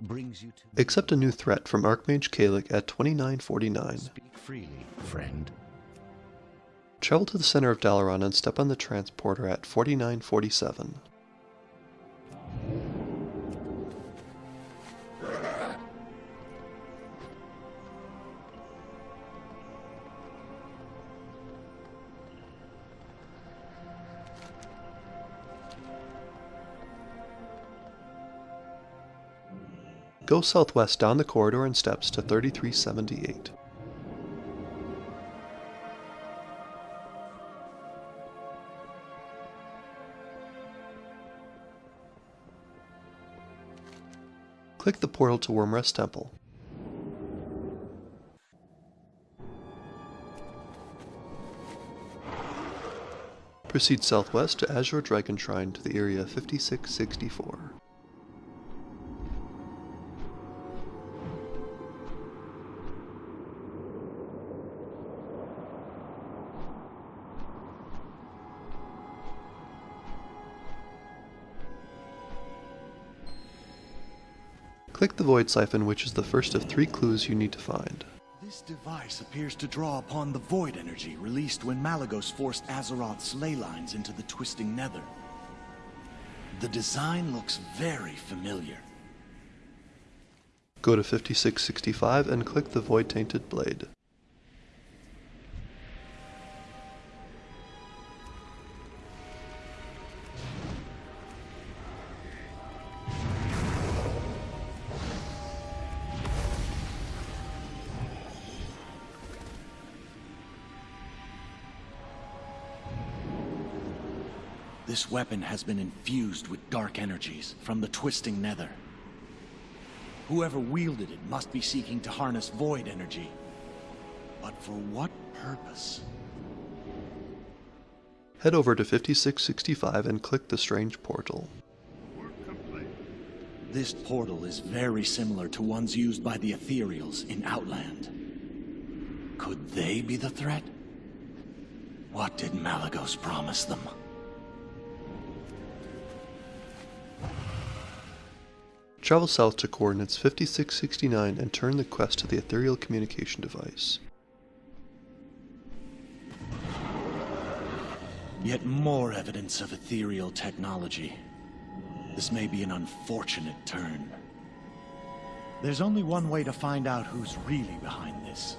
brings you to Accept a new threat from Archmage Kalik at 2949. speak freely, friend. Travel to the center of Dalaran and step on the transporter at 4947. Go southwest down the corridor and steps to 3378. Click the portal to Wyrmrest Temple. Proceed southwest to Azure Dragon Shrine to the area 5664. Click the Void Siphon, which is the first of three clues you need to find. This device appears to draw upon the void energy released when Malygos forced Azeroth's ley lines into the twisting nether. The design looks very familiar. Go to 5665 and click the Void Tainted Blade. This weapon has been infused with dark energies from the twisting nether. Whoever wielded it must be seeking to harness void energy. But for what purpose? Head over to 5665 and click the Strange Portal. This portal is very similar to ones used by the Ethereals in Outland. Could they be the threat? What did Malygos promise them? Travel south to coordinates 5669 and turn the quest to the Ethereal Communication Device. Yet more evidence of ethereal technology. This may be an unfortunate turn. There's only one way to find out who's really behind this.